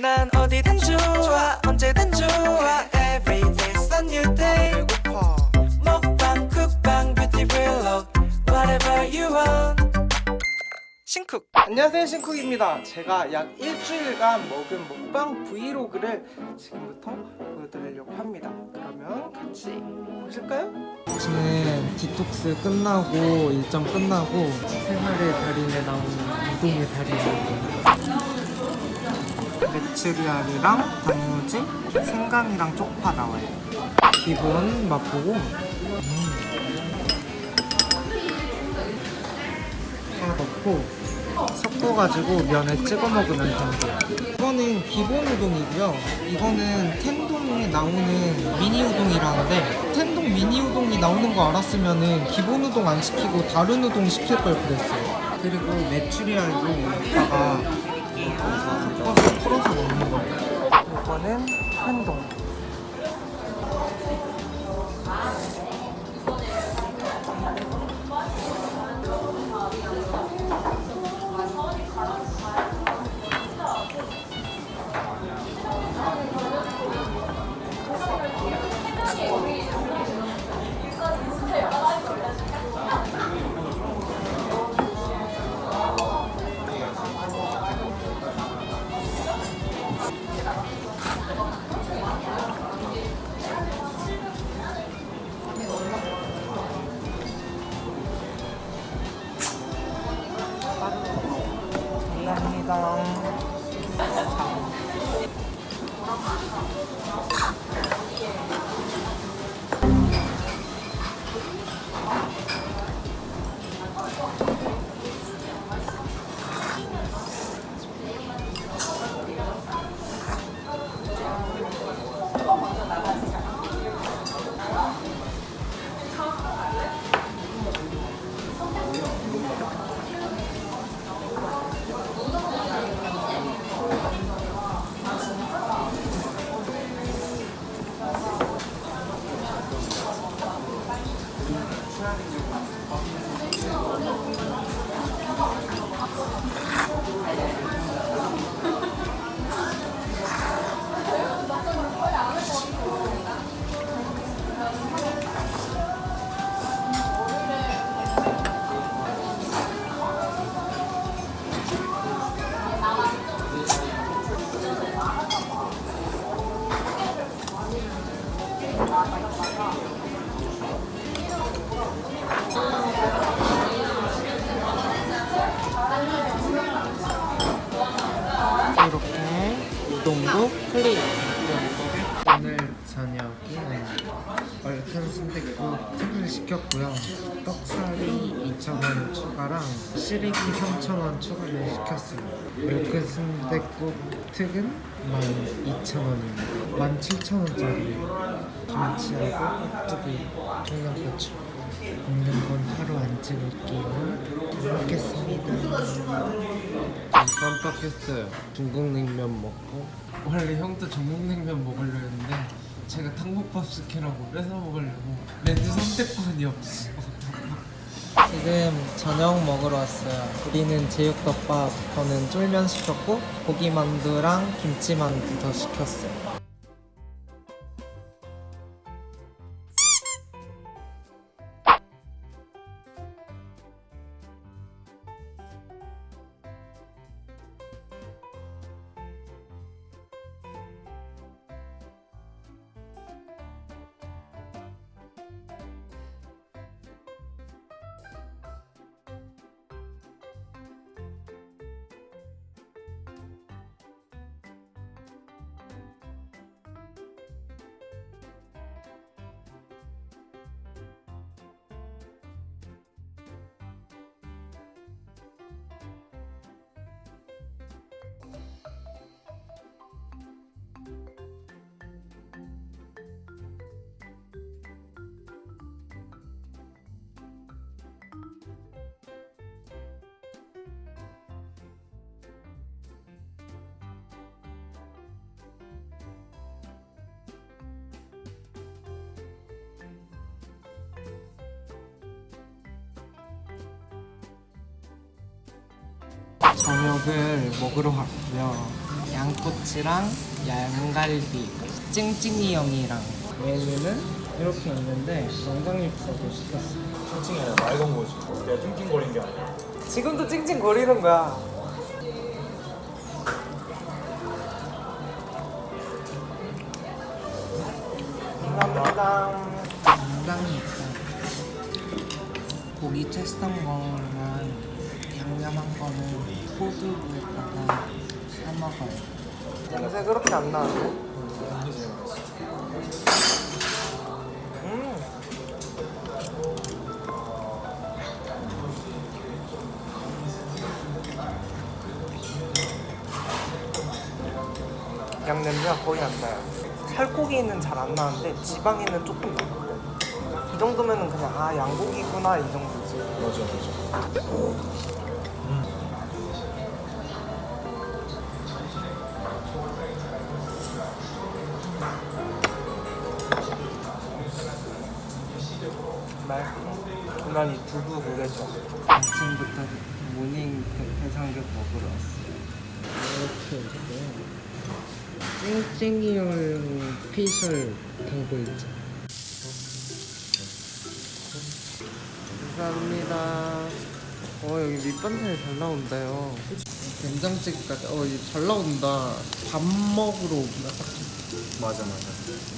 난 어디든 좋아 언제든 좋아. Every day's a new day. 먹방 쿡방 뷰티 vlog Whatever you want. 신쿡. 안녕하세요 신쿡입니다. 제가 약 일주일간 먹은 먹방 브이로그를 지금부터 보여드리려고 합니다. 그러면 같이 보실까요? 저는 디톡스 끝나고 일정 끝나고 생활의 달인에 나오는 우동의 달인입니다. 메추리알이랑 단무지, 생강이랑 쪽파 나와요 기본 맛보고 다 넣고 섞어가지고 면에 찍어 먹으면 됩니다. 이거는 기본 우동이고요. 이거는 텐동에 나오는 미니 우동이라는데 텐동 미니 우동이 나오는 거 알았으면 은 기본 우동 안 시키고 다른 우동 시킬 걸 그랬어요. 그리고 메추리알도 이따가 섞어서 풀어서 먹는 거예요. 이거는 한동 동도 클리어. 오늘 저녁에 얼큰 순댓국 특을 시켰고요. 떡살이 2,000원 추가랑 시래기 3,000원 추가를 시켰어요. 얼큰 순댓국 특은 12,000원입니다. 17,000원짜리예요. 김치하고 깍두기, 청양고추. 건 하루 안 찍을게요. 잘 먹겠습니다. 깜빡했어요. 중국 냉면 먹고 원래 형도 중국 냉면 먹으려 했는데 제가 탕국밥 시키라고 뺏어 먹으려고 렌즈 선택권이 없어. 지금 저녁 먹으러 왔어요. 우리는 제육덮밥, 저는 쫄면 시켰고 고기만두랑 김치만두 더 시켰어요. 저녁을 먹으러 왔고요. 양꼬치랑 양갈비, 찡찡이 형이랑 메뉴는 이렇게 있는데 영광육수도 시켰어요. 찡찡이 아니라 맑은 거지. 내가 찡찡거린 게 아니야. 지금도 찡찡거리는 거야. 감사합니다. 양장육수. 고기 채썬 거랑 양념한 거는 소스에다가 사 먹어요. 냄새 그렇게 안 나는데? 음. 양 냄새가 거의 안 나요. 살코기는 잘 안 나는데 지방에는 조금 나요. 이 정도면은 그냥 아 양고기구나 이 정도지. 맞아, 맞아. 두부 그게죠. 아침부터 모닝 대- 대삼겹 먹으러 왔어요. 이렇게 찡찡이용 피셜 당구이죠. 감사합니다. 어 여기 밑반찬이 잘 나온다요. 된장찌개까지 어 이거 잘 나온다. 밥 먹으러 좋다. 맞아, 맞아.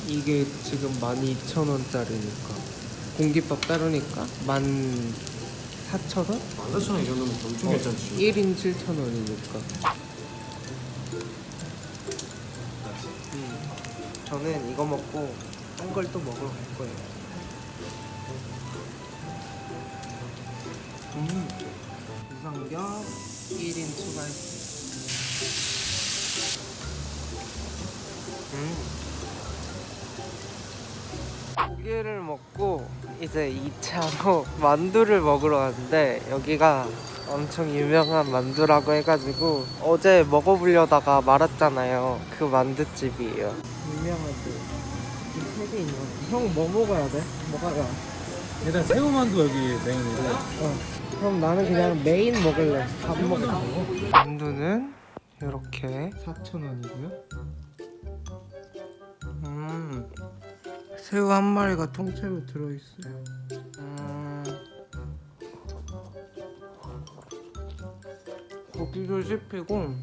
이게 지금 12,000원짜리니까 공깃밥 따르니까 14,000원? 만사천원 이 정도면 엄청 괜찮지. 1인 7,000원이니까 음, 저는 이거 먹고 딴 걸 또 먹으러 갈 거예요 음, 우삼겹 1인 추가했어요 음. 고기를 먹고 이제 2차로 만두를 먹으러 왔는데 여기가 엄청 유명한 만두라고 해가지고 어제 먹어보려다가 말았잖아요. 그 만두집이에요. 유명하지 이세개 있는 형 뭐 먹어야 돼? 나? 일단 새우만두 여기 메인이고. 어. 그럼 나는 그냥 메인 먹을래. 밥 먹을래. 만두는 이렇게. 4,000원이고요. 음 새우 한 마리가 통째로 들어있어요 음 고기도 씹히고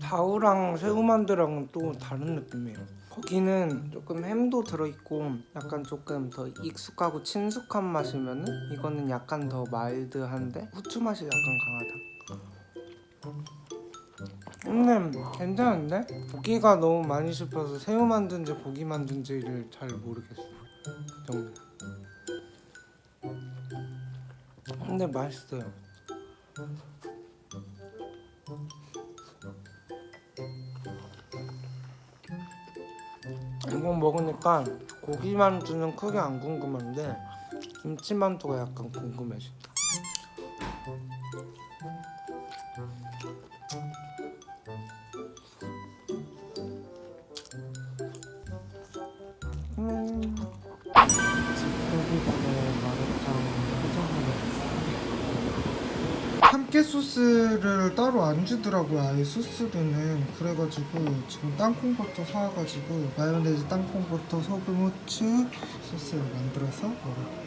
다우랑 새우만두랑은 또 다른 느낌이에요. 거기는 조금 햄도 들어있고 약간 조금 더 익숙하고 친숙한 맛이면 은 이거는 약간 더 마일드한데 후추 맛이 약간 강하다. 음, 괜찮은데? 고기가 너무 많이 씹혀서 새우 만든지 고기 만든지를 잘 모르겠어. 그 정도. 근데 맛있어요. 이거 먹으니까 고기만두는 크게 안 궁금한데 김치만두가 약간 궁금해진다. 소스를 따로 안 주더라고요 아예 소스로는. 그래가지고 지금 땅콩버터 사와가지고 마요네즈 땅콩버터 소금 후추 소스를 만들어서 먹어요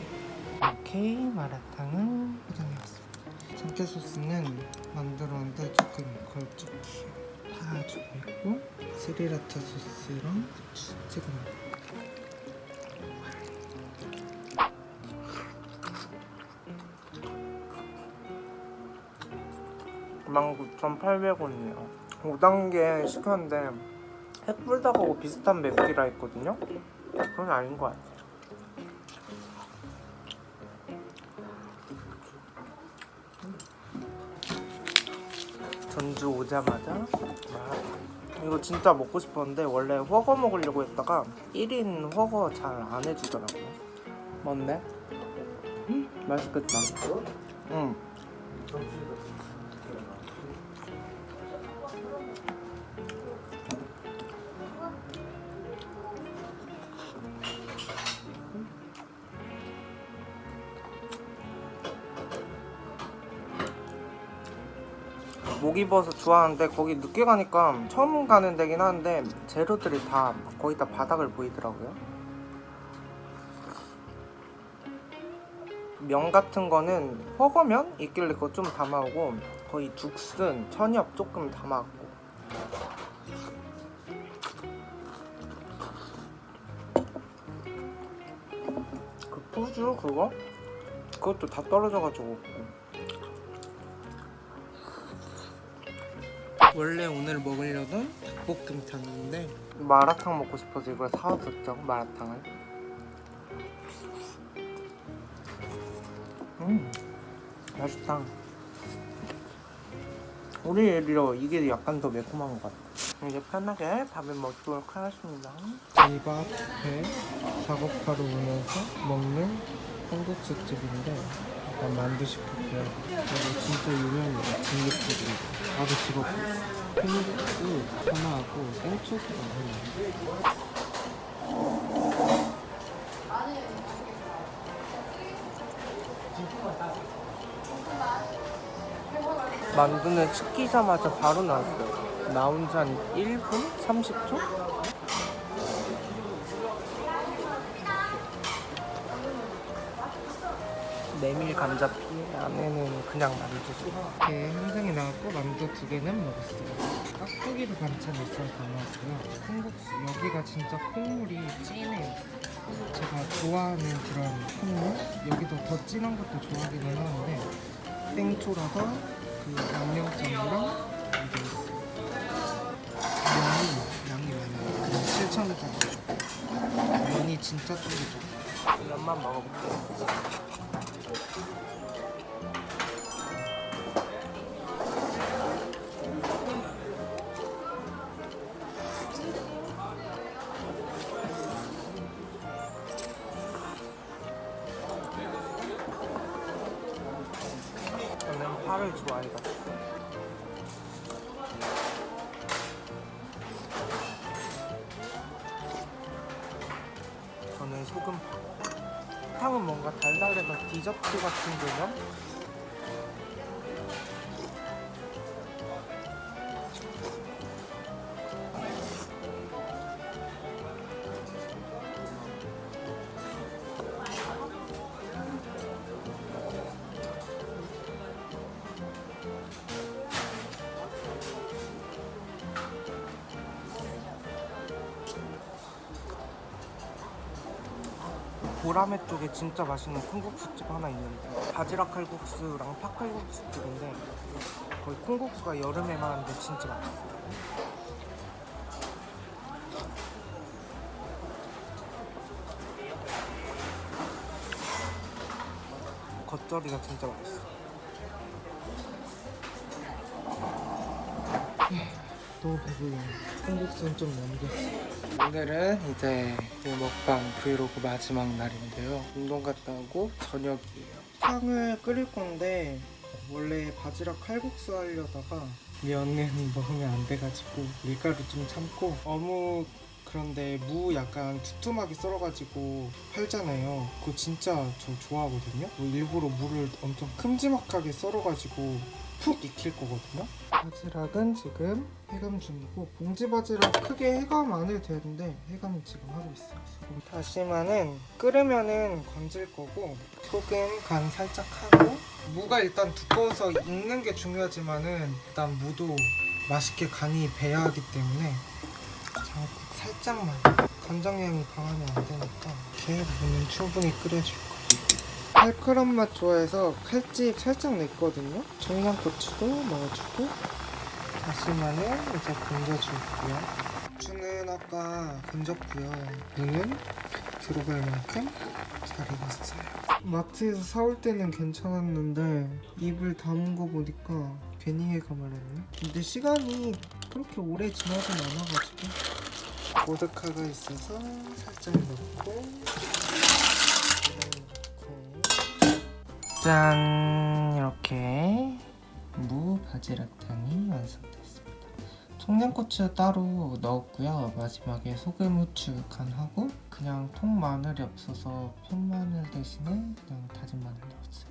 이렇게 마라탕은 포장해왔습니다. 참깨 소스는 만들었는데 조금 걸쭉해요 파주고 있고 스리라차 소스랑 후추 찍어 먹어요 19,800원이에요. 5단계 시켰는데 햇불닭하고 비슷한 맵기라 했거든요. 그건 아닌 것 같아요. 전주 오자마자 아, 이거 진짜 먹고 싶었는데 원래 허거 먹으려고 했다가 1인 허거 잘 안 해주더라고요. 뭔데? 음, 맛있겠다. 응 목이버섯 좋아하는데 거기 늦게 가니까 처음 가는 데긴 한데 재료들이 다 거의 다 바닥을 보이더라고요. 면 같은 거는 허거면 있길래 그거 좀 담아오고 거의 죽순, 천엽 조금 담아왔고 그 푸주 그거? 그것도 다 떨어져가지고 원래 오늘 먹으려던 닭볶음탕인데 마라탕 먹고 싶어서 이걸 사왔었죠 마라탕을. 음 맛있다. 우리 애리로 이게 약간 더 매콤한 것 같아. 이제 편하게 밥을 먹도록 하겠습니다. 집 앞에 작업하러 오면서 먹는 콩국수집인데 일단 만두 시켰고요 이거 진짜 유명해요 집 앞에 있어 콩국수 하나하고 땡초스가 하나 만두는 시키자마자 바로 나왔어요. 나온 지 한 1분? 30초? 메밀 감자피 안에는 그냥 만두지. 이렇게 한상이 나왔고 만두 두 개는 먹었어요. 깍두기도 반찬 있어서 담았고요. 콩국수 여기가 진짜 콩물이 진해요. 제가 좋아하는 그런 콩물 여기도 더 진한 것도 좋아하기는 하는데 땡초라서 그 양념장이랑 이게 있어요. 면이 양이 많아요. 그냥 7,000원짜리. 면이 진짜 쫄깃쫄깃. 면만 먹어볼게요. 저는 파를 좋아해가지고. 저는 소금파 탕은 뭔가 달달해서 디저트 같은 개념? 보라매 쪽에 진짜 맛있는 콩국수집 하나 있는데 바지락 칼국수랑 팥칼국수집인데 거기 콩국수가 여름에만 하는데 진짜 맛있어요 겉절이가 진짜 맛있어 너무 배불러. 콩국수는 좀 넘겼어. 오늘은 이제 그 먹방 브이로그 마지막 날인데요. 운동 갔다 오고 저녁이에요. 탕을 끓일 건데 원래 바지락 칼국수 하려다가 면은 먹으면 안 돼가지고 밀가루 좀 참고 어묵 그런데 무 약간 두툼하게 썰어가지고 팔잖아요. 그거 진짜 저 좋아하거든요. 뭐 일부러 무를 엄청 큼지막하게 썰어가지고 푹 익힐 거거든요 바지락은 지금 해감 중이고 봉지 바지락 크게 해감 안 해도 되는데 해감은 지금 하고 있어요. 다시마는 끓으면은 건질 거고 소금 간 살짝 하고 무가 일단 두꺼워서 익는 게 중요하지만은 일단 무도 맛있게 간이 배야 하기 때문에 장국 살짝만 간장향이 강하면 안 되니까 이렇게 무는 충분히 끓여줄 거예요 칼칼한 맛 좋아해서 칼집 살짝 냈거든요. 청양고추도 넣어주고 다시마는 이제 건져줄게요. 고추는 아까 건졌고요. 무는 들어갈 만큼 잘 익었어요. 마트에서 사올 때는 괜찮았는데 입을 담은 거 보니까 괜히 해감을 했네. 근데 시간이 그렇게 오래 지나진 않아가지고 보드카가 있어서 살짝 넣고 짠 이렇게 무 바지락탕이 완성됐습니다. 청양고추 따로 넣었고요. 마지막에 소금 후추 간하고 그냥 통 마늘이 없어서 편마늘 대신에 그냥 다진 마늘 넣었어요.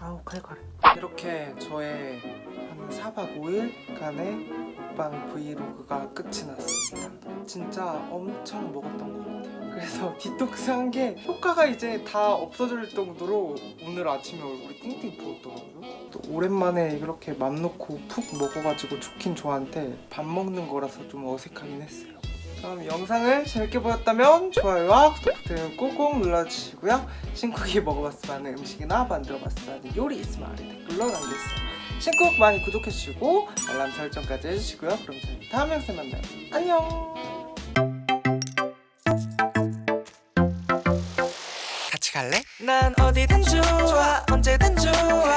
아우 칼칼해 이렇게 저의 한 4박 5일간의 먹방 브이로그가 끝이 났습니다. 진짜 엄청 먹었던 것 같아요 그래서 디톡스 한 게 효과가 이제 다 없어질 정도로 오늘 아침에 얼굴이 띵띵 부었더라고요. 또 오랜만에 이렇게 맘 놓고 푹 먹어가지고 좋긴 좋아한데 밥 먹는 거라서 좀 어색하긴 했어요. 그럼 영상을 재밌게 보셨다면 좋아요와 구독 버튼 꾹꾹 눌러주시고요. 신쿡이 먹어봤으면 하는 음식이나 만들어봤으면 하는 요리 있으면 아래 댓글로 남겨주세요. 신쿡 많이 구독해주시고 알람 설정까지 해주시고요. 그럼 저희 다음 영상에 만나요. 안녕 난 어디든 좋아 언제든 좋아